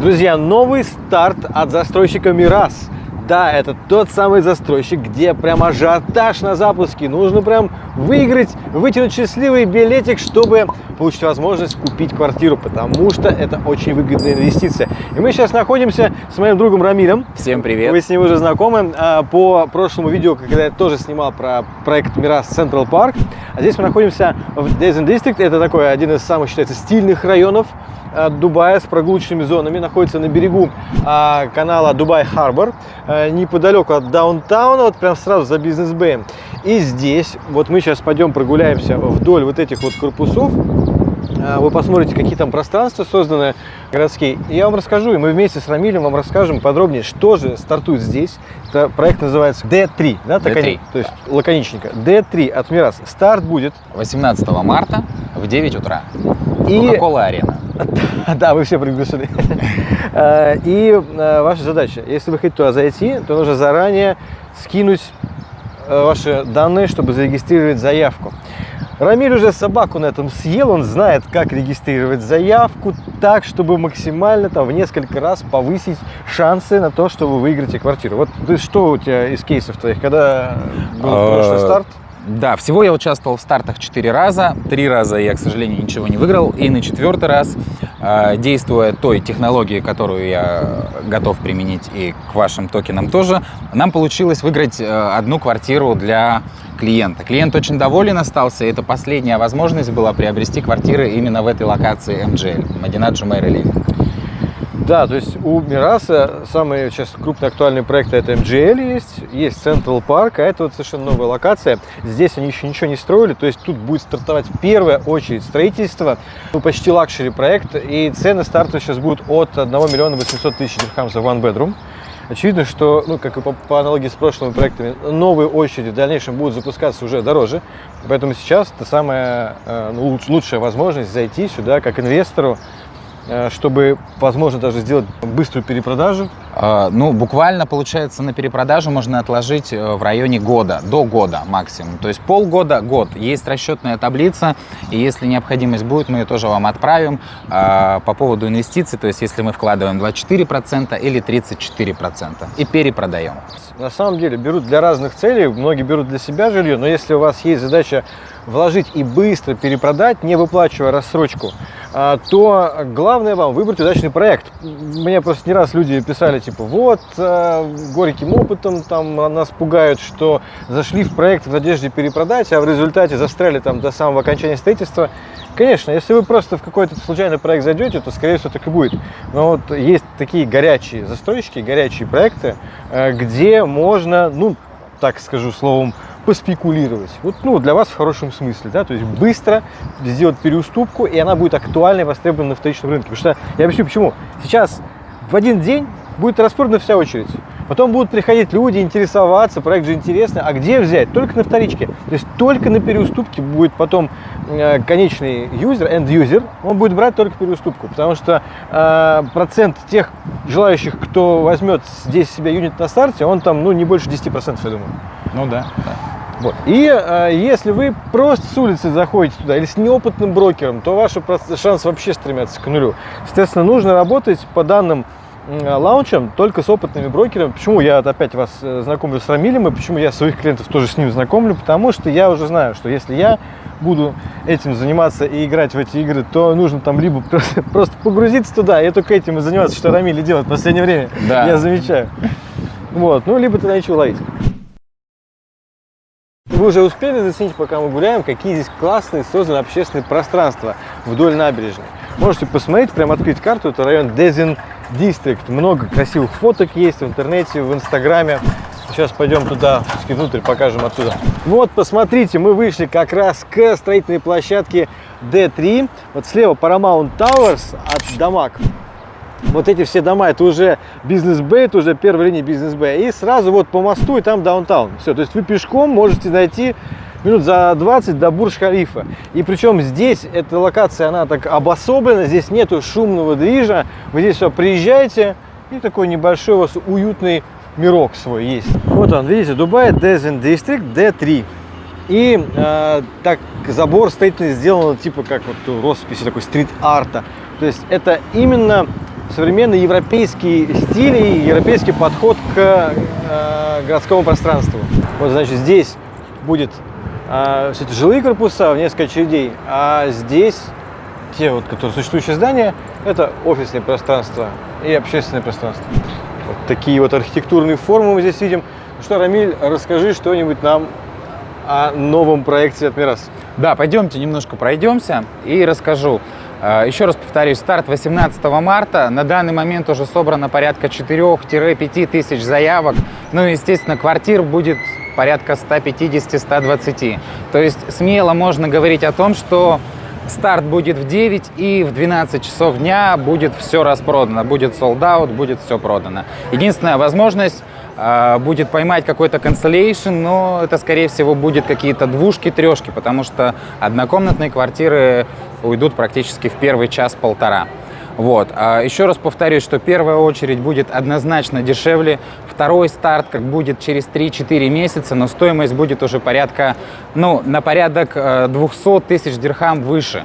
Друзья, новый старт от застройщика «Мирас». Да, это тот самый застройщик, где прям ажиотаж на запуске. Нужно прям выиграть, вытянуть счастливый билетик, чтобы получить возможность купить квартиру, потому что это очень выгодная инвестиция. И мы сейчас находимся с моим другом Рамилем. Всем привет. Вы с ним уже знакомы а, по прошлому видео, когда я тоже снимал про проект Мирас Централ Парк. А здесь мы находимся в Дезен District. Это такой один из самых, считается, стильных районов Дубая с прогулочными зонами, находится на берегу а, канала Дубай Харбор, а, неподалеку от даунтауна, вот прям сразу за бизнес-бэем. И здесь, вот мы сейчас пойдем прогуляемся вдоль вот этих вот корпусов, вы посмотрите, какие там пространства созданы городские. И я вам расскажу, и мы вместе с Рамилем вам расскажем подробнее, что же стартует здесь. Это проект называется D3, да, так D3. Они, то есть лаконичненько. D3 от Мирас. Старт будет 18 марта в 9 утра. И- Кока-кола арена. Да, вы все приглашены. Э, И э, ваша задача, если вы хотите туда зайти, то нужно заранее скинуть э, ваши данные, чтобы зарегистрировать заявку. Рамиль уже собаку на этом съел, он знает, как регистрировать заявку так, чтобы максимально там в несколько раз повысить шансы на то, что вы выиграете квартиру. Вот ты что у тебя из кейсов твоих, когда был прошлый Э, старт? Да, всего я участвовал в стартах 4 раза. Три раза я, к сожалению, ничего не выиграл. И на четвертый раз, э, действуя той технологией, которую я готов применить и к вашим токенам тоже, нам получилось выиграть э, одну квартиру для клиента. Клиент очень доволен остался, и это последняя возможность была приобрести квартиры именно в этой локации MGL, Мадинат Джумейр. Да, то есть у Мираса самый сейчас крупный актуальный проект это MGL есть, есть Central Park, а это вот совершенно новая локация. Здесь они еще ничего не строили, то есть тут будет стартовать первая очередь строительства, ну, почти luxury проект, и цены старта сейчас будут от 1 миллиона 800 тысяч дирхам за one bedroom. Очевидно, что, ну, как и по, по аналогии с прошлыми проектами, новые очереди в дальнейшем будут запускаться уже дороже. Поэтому сейчас это самая э, ну, луч- лучшая возможность зайти сюда как инвестору, э, чтобы, возможно, даже сделать быструю перепродажу. А, Ну, буквально, получается, на перепродажу можно отложить э, в районе года, до года максимум. То есть полгода, год. Есть расчетная таблица, и если необходимость будет, мы ее тоже вам отправим. А, По поводу инвестиций, то есть если мы вкладываем 24% или 34% и перепродаем. На самом деле берут для разных целей, многие берут для себя жилье, но если у вас есть задача вложить и быстро перепродать, не выплачивая рассрочку, а, то главное вам выбрать удачный проект. Мне просто не раз люди писали, типа, вот, а, горьким опытом там нас пугают, что зашли в проект в надежде перепродать, а в результате застряли там до самого окончания строительства. Конечно, если вы просто в какой-то случайный проект зайдете, то, скорее всего, так и будет. Но вот есть такие горячие застройщики, горячие проекты, э, где можно, ну, так скажу словом, поспекулировать. Вот, ну, для вас в хорошем смысле, да, то есть быстро сделать переуступку, и она будет актуальной, востребована на вторичном рынке. Потому что, я объясню почему. Сейчас в один день будет распродана вся очередь. Потом будут приходить люди, интересоваться, проект же интересный. А где взять? Только на вторичке. То есть только на переуступке будет потом э, конечный юзер, end-юзер, он будет брать только переуступку. Потому что э, процент тех желающих, кто возьмет здесь себе юнит на старте, он там, ну, не больше 10%, я думаю. Ну да. да. Вот. И э, если вы просто с улицы заходите туда или с неопытным брокером, то ваши шансы вообще стремятся к нулю. Соответственно, нужно работать по данным м, лаунчам только с опытными брокерами. Почему я опять вас э, знакомлю с Рамилем и почему я своих клиентов тоже с ним знакомлю? Потому что я уже знаю, что если я буду этим заниматься и играть в эти игры, то нужно там либо просто, просто погрузиться туда и только этим и заниматься, что Рамиль делает в последнее время. Да. Я замечаю. Вот. Ну, либо тогда ничего ловить. Вы уже успели заценить, пока мы гуляем, какие здесь классные созданы общественные пространства вдоль набережной. Можете посмотреть, прям открыть карту, это район Дезин Дистрикт. Много красивых фоток есть в интернете, в инстаграме. Сейчас пойдем туда, внутрь, покажем оттуда. Вот, посмотрите, мы вышли как раз к строительной площадке D3. Вот слева Paramount Towers от Дамаг. Вот эти все дома, это уже бизнес-бэй, это уже первая линия бизнес-бэй. И сразу вот по мосту, и там даунтаун. Все, то есть вы пешком можете дойти минут за 20 до Бурж-Халифа. И причем здесь эта локация, она так обособлена, здесь нету шумного движа. Вы здесь все приезжаете, и такой небольшой у вас уютный мирок свой есть. Вот он, видите, Дубай Дезен District D3. И э, так забор строительный сделан типа как вот росписи такой стрит-арта. То есть это именно современный европейский стиль и европейский подход к э, городскому пространству. Вот, значит, здесь будет все эти жилые корпуса в несколько очередей, а здесь те, вот, которые существующие здания, это офисные пространства и общественное пространство. Вот такие вот архитектурные формы мы здесь видим. Ну что, Рамиль, расскажи что-нибудь нам о новом проекте от Мирас. Да, пойдемте немножко пройдемся и расскажу. Э, Еще раз повторюсь, старт 18 марта. На данный момент уже собрано порядка 4-5 тысяч заявок. Ну и, естественно, квартир будет порядка 150-120. То есть смело можно говорить о том, что старт будет в 9 и в 12 часов дня будет все распродано. Будет sold out, будет все продано. Единственная возможность э, будет поймать какой-то cancellation, но это, скорее всего, будет какие-то двушки, трешки, потому что однокомнатные квартиры уйдут практически в первый час-полтора. Вот. А еще раз повторюсь, что первая очередь будет однозначно дешевле, второй старт как будет через 3-4 месяца, но стоимость будет уже порядка, ну, на порядок э, 200 тысяч дирхам выше.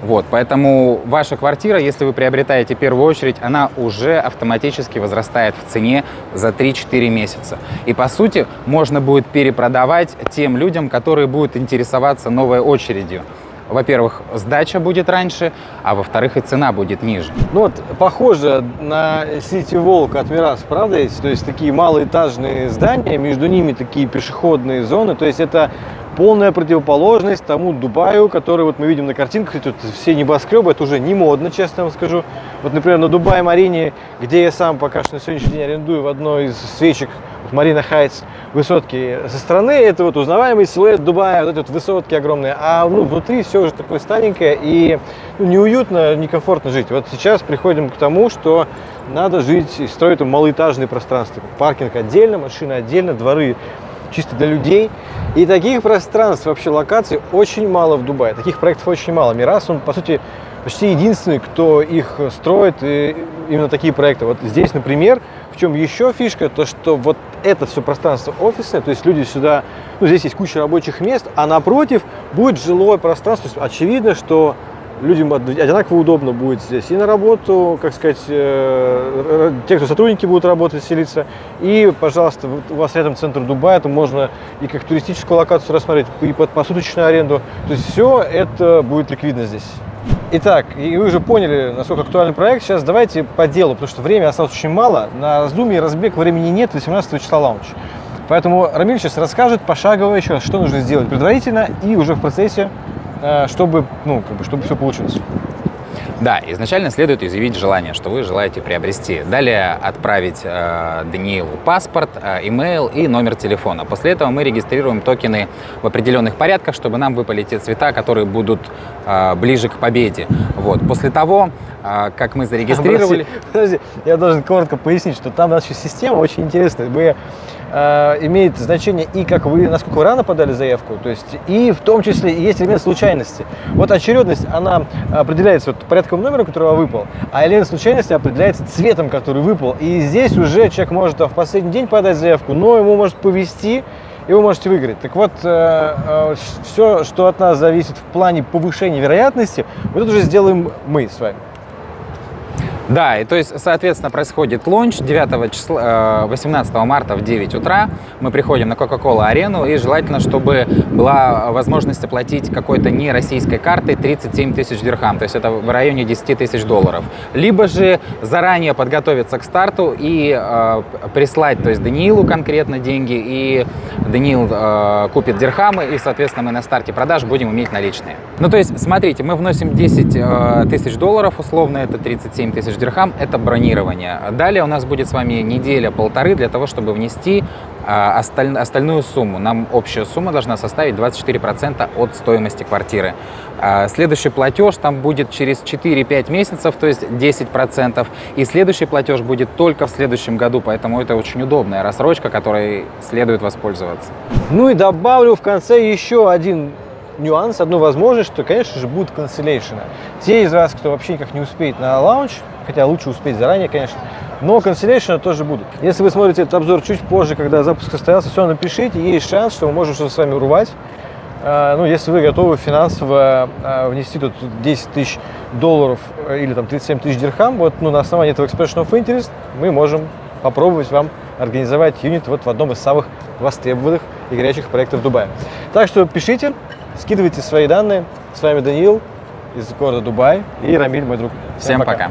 Вот, поэтому ваша квартира, если вы приобретаете первую очередь, она уже автоматически возрастает в цене за 3-4 месяца. И по сути можно будет перепродавать тем людям, которые будут интересоваться новой очередью. Во-первых, сдача будет раньше, а во-вторых, и цена будет ниже. Ну вот, похоже на City Walk от Мирас, правда? То есть такие малоэтажные здания, между ними такие пешеходные зоны. То есть это полная противоположность тому Дубаю, который вот мы видим на картинках. Тут все небоскребы, это уже не модно, честно вам скажу. Вот, например, на Дубае-Марине, где я сам пока что на сегодняшний день арендую в одной из свечек Марина Хайтс высотки со стороны, это вот узнаваемый силуэт Дубая, вот эти вот высотки огромные, а ну, внутри все уже такое старенькое и ну, неуютно, некомфортно жить. Вот сейчас приходим к тому, что надо жить и строить малоэтажные пространства. Паркинг отдельно, машины отдельно, дворы чисто для людей. И таких пространств, вообще локаций очень мало в Дубае. Таких проектов очень мало. Мирас, он, по сути, почти единственный, кто их строит, и именно такие проекты. Вот здесь, например, в чем еще фишка, то что вот это все пространство офисное, то есть люди сюда, ну здесь есть куча рабочих мест, а напротив будет жилое пространство. То есть очевидно, что людям одинаково удобно будет здесь и на работу, как сказать, э, те, кто сотрудники будут работать, селиться. И, пожалуйста, у вас рядом центр Дубая, то можно и как туристическую локацию рассмотреть, и под посуточную аренду. То есть все это будет ликвидно здесь. Итак, и вы уже поняли, насколько актуальный проект. Сейчас давайте по делу, потому что времени осталось очень мало. На раздумье разбег времени нет, 18 числа лаунч. Поэтому Рамиль сейчас расскажет пошагово еще что нужно сделать предварительно и уже в процессе, чтобы, ну, как бы, чтобы все получилось. Да, изначально следует изъявить желание, что вы желаете приобрести. Далее отправить э, Даниилу паспорт, э, имейл и номер телефона. После этого мы регистрируем токены в определенных порядках, чтобы нам выпали те цвета, которые будут э, ближе к победе. Вот. После того, э, как мы зарегистрировали... Подожди, подожди, я должен коротко пояснить, что там наша система очень интересная. Мы э, имеет значение и как вы, насколько вы рано подали заявку, то есть и в том числе есть элемент случайности. Вот очередность, она определяется вот порядком номера, который выпал, а элемент случайности определяется цветом, который выпал. И здесь уже человек может в последний день подать заявку, но ему может повести, и вы можете выиграть. Так вот, э, э, все, что от нас зависит в плане повышения вероятности, вот это уже сделаем мы с вами. Да, и то есть, соответственно, происходит лонч 9 числа, 18 марта в 9 утра. Мы приходим на Coca-Cola арену, и желательно, чтобы была возможность оплатить какой-то не российской картой 37 тысяч дирхам, то есть это в районе 10 тысяч долларов. Либо же заранее подготовиться к старту и э, прислать, то есть Даниилу конкретно деньги, и Даниил э, купит дирхамы, и, соответственно, мы на старте продаж будем иметь наличные. Ну, то есть, смотрите, мы вносим 10 э, тысяч долларов, условно, это 37 тысяч дирхам – это бронирование. Далее у нас будет с вами неделя-полторы для того, чтобы внести а, осталь, остальную сумму. Нам общая сумма должна составить 24% от стоимости квартиры. А, следующий платеж там будет через 4-5 месяцев, то есть 10%. И следующий платеж будет только в следующем году, поэтому это очень удобная рассрочка, которой следует воспользоваться. Ну и добавлю в конце еще один нюанс, одну возможность, что, конечно же, будут канцеляции. Те из вас, кто вообще никак не успеет на лаунч, хотя лучше успеть заранее, конечно, но канцеляции тоже будут. Если вы смотрите этот обзор чуть позже, когда запуск состоялся, все напишите, есть шанс, что мы можем что-то с вами урвать. Ну, если вы готовы финансово внести тут 10 тысяч долларов э, или там 37 тысяч дирхам, вот ну, на основании этого expression of interest мы можем попробовать вам организовать юнит вот в одном из самых востребованных и горячих проектов Дубая. Так что пишите, скидывайте свои данные. С вами Даниил из города Дубай и Рамиль, мой друг. Всем пока.